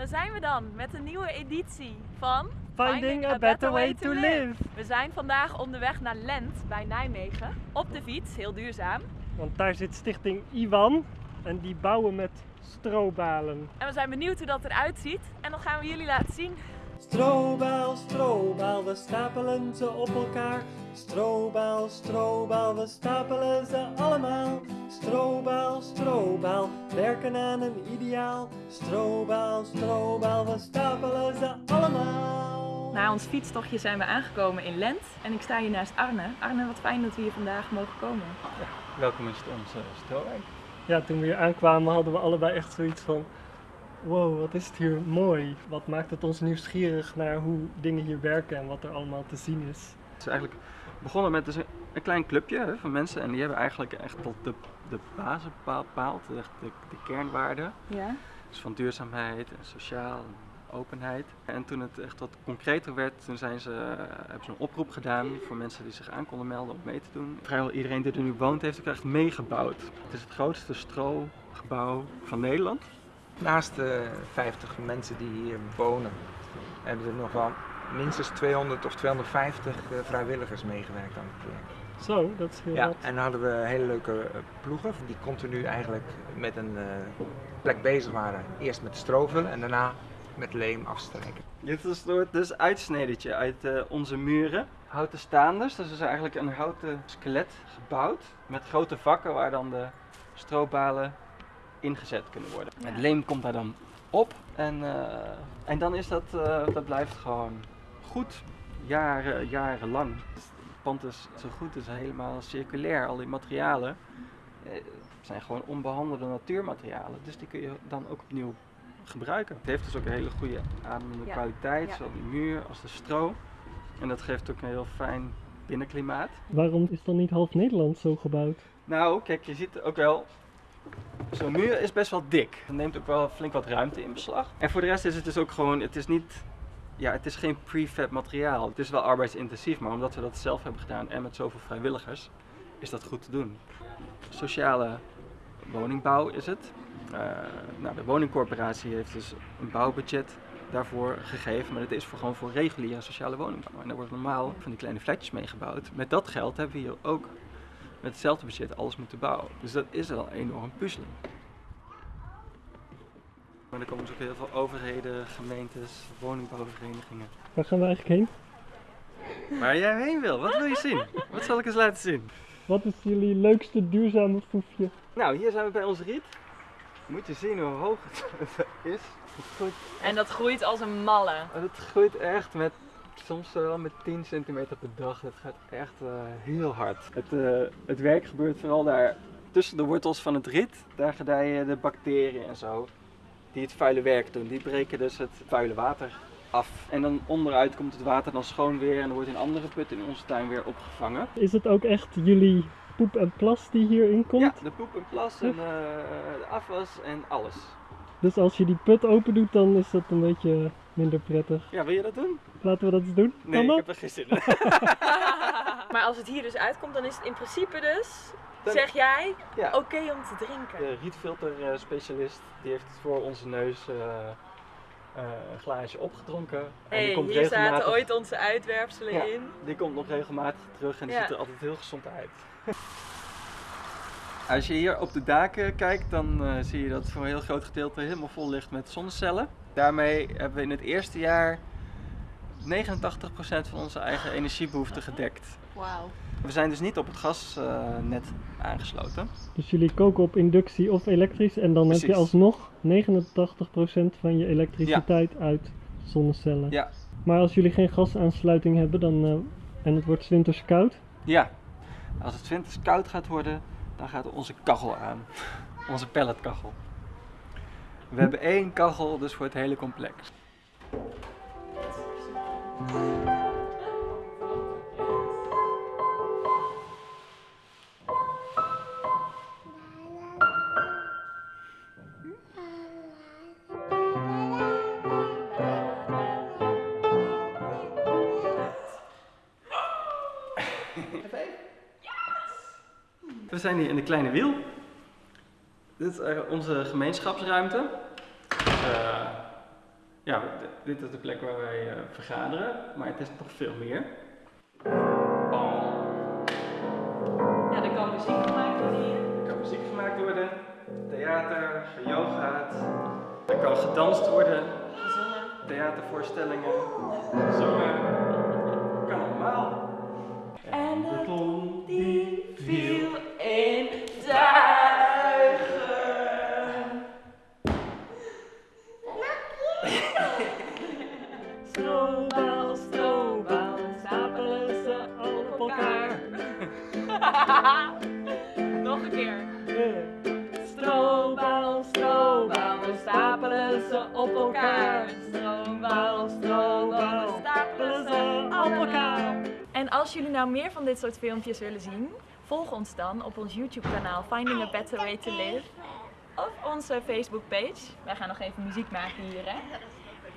Daar zijn we dan met een nieuwe editie van Finding a better way to live. We zijn vandaag onderweg naar Lent bij Nijmegen. Op de fiets, heel duurzaam. Want daar zit stichting Iwan en die bouwen met strobalen. En we zijn benieuwd hoe dat eruit ziet. En dan gaan we jullie laten zien. Strobaal, strobaal, we stapelen ze op elkaar. Strobaal, strobaal, we stapelen ze allemaal. Strobaal, strobaal, werken aan een ideaal. Strobaal, strobaal, we stapelen ze allemaal. Na ons fietstochtje zijn we aangekomen in Lent. En ik sta hier naast Arne. Arne, wat fijn dat we hier vandaag mogen komen. Welkom in onze Stroowijk. Ja, toen we hier aankwamen hadden we allebei echt zoiets van... Wow, wat is het hier mooi. Wat maakt het ons nieuwsgierig naar hoe dingen hier werken en wat er allemaal te zien is. Het is eigenlijk begonnen met dus een, klein clubje hè, van mensen en die hebben eigenlijk echt tot de, de basis bepaald, echt de, de kernwaarden. Ja? Dus van duurzaamheid en sociaal en openheid. En toen het echt wat concreter werd, toen zijn ze, eh, hebben ze een oproep gedaan voor mensen die zich aan konden melden om mee te doen. Vrijwel iedereen die er nu woont heeft ook echt meegebouwd. Het is het grootste strogebouw van Nederland. Naast de 50 mensen die hier wonen, hebben er nog wel minstens 200 of 250 eh, vrijwilligers meegewerkt aan het project. Zo, dat is heel Ja, wat. en dan hadden we hele leuke eh, ploegen die continu eigenlijk met een eh, plek bezig waren. Eerst met strovelen en daarna met leem afstrijken. Dit is een soort dus uitsnedetje uit eh, onze muren. Houten staanders, dus is eigenlijk een houten skelet gebouwd met grote vakken waar dan de stroobalen ingezet kunnen worden. Ja. Het leem komt daar dan op en, eh, en dan is dat, eh, dat blijft gewoon goed, jaren, jarenlang. Het pand is zo goed, het is helemaal circulair, al die materialen eh, zijn gewoon onbehandelde natuurmaterialen, dus die kun je dan ook opnieuw gebruiken. Het heeft dus ook een hele goede ademende Ja. kwaliteit, Ja. zowel die muur als de stro. En dat geeft ook een heel fijn binnenklimaat. Waarom is dan niet half Nederland zo gebouwd? Nou, kijk, je ziet ook wel. Zo'n muur is best wel dik. Het neemt ook wel flink wat ruimte in beslag. En voor de rest is het dus ook gewoon, het is niet, ja, het is geen prefab materiaal. Het is wel arbeidsintensief, maar omdat we dat zelf hebben gedaan en met zoveel vrijwilligers, is dat goed te doen. Sociale woningbouw is het. Eh, nou, de woningcorporatie heeft dus een bouwbudget daarvoor gegeven, maar het is voor, gewoon voor reguliere sociale woningbouw. En daar wordt normaal van die kleine flatjes mee gebouwd. Met dat geld hebben we hier ook met hetzelfde budget alles moeten bouwen. Dus dat is wel enorm puzzelen. Maar er komen dus ook heel veel overheden, gemeentes, woningbouwverenigingen. Waar gaan we eigenlijk heen? Waar jij heen wil, wat wil je zien? Wat zal ik eens laten zien? Wat is jullie leukste duurzame foefje? Nou, hier zijn we bij ons riet. Moet je zien hoe hoog het is. Het groeit, En dat groeit als een malle. het groeit echt met, soms wel met 10 centimeter per dag. Het gaat echt eh, heel hard. Het, eh, het werk gebeurt vooral daar tussen de wortels van het riet. Daar gedijen de bacteriën en zo. Die het vuile werk doen. Die breken dus het vuile water af. En dan onderuit komt het water dan schoon weer en wordt in andere putten in onze tuin weer opgevangen. Is het ook echt jullie poep en plas die hierin komt? Ja, de poep en plas en eh, de afwas en alles. Dus als je die put open doet, dan is dat een beetje minder prettig. Ja, wil je dat doen? Laten we dat eens doen? Nee, ik heb er geen zin in. maar als het hier dus uitkomt, dan is het in principe dus, Dan- zeg jij, Ja. oké om te drinken. De rietfilter eh, specialist die heeft voor onze neus eh, eh, een glaasje opgedronken. en die komt hier zaten regelmatig, ooit onze uitwerpselen Ja. in. Die komt nog regelmatig terug en die Ja. ziet er altijd heel gezond uit. Als je hier op de daken kijkt, dan zie je dat het voor een heel groot gedeelte helemaal vol ligt met zonnecellen. Daarmee hebben we in het eerste jaar 89% van onze eigen energiebehoefte gedekt. Wauw. We zijn dus niet op het gasnet aangesloten. Dus jullie koken op inductie of elektrisch en dan heb je alsnog 89% van je elektriciteit uit zonnecellen. Ja. Maar als jullie geen gasaansluiting hebben dan, eh, en het wordt 's winters koud, Ja, als het winters koud gaat worden, dan gaat onze kachel aan. Onze pelletkachel. We hebben één kachel, dus voor het hele complex. We zijn hier in de kleine wiel. Dit is eh, onze gemeenschapsruimte. Dus, eh, Ja, dit is de plek waar wij eh, vergaderen, maar het is nog veel meer. Ja, er kan muziek gemaakt worden hier. Er kan muziek gemaakt worden, theater, geyogaat. Er kan gedanst worden, theatervoorstellingen, gezongen. Strobal, strobal, stapelen ze op elkaar. Nog een keer. Strobal, we stapelen ze op elkaar. Strobal, we stapelen ze op elkaar. En als jullie nou meer van dit soort filmpjes willen zien, volg ons dan op ons YouTube kanaal Finding a Better Way to Live. Of onze Facebook page. Wij gaan nog even muziek maken hier hè.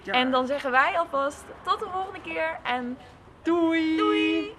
Ja. En dan zeggen wij alvast tot de volgende keer en Doei! doei!